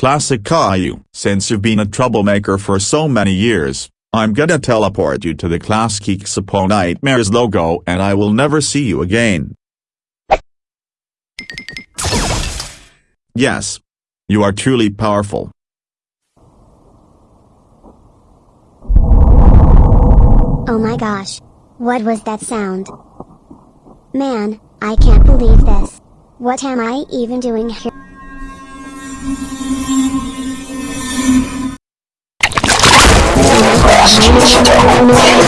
Classic Caillou. Since you've been a troublemaker for so many years, I'm gonna teleport you to the Klasky Csupo Nightmares logo and I will never see you again. Yes. You are truly powerful. Oh my gosh. What was that sound? Man, I can't believe this. What am I even doing here? 你是我的小呀小苹果。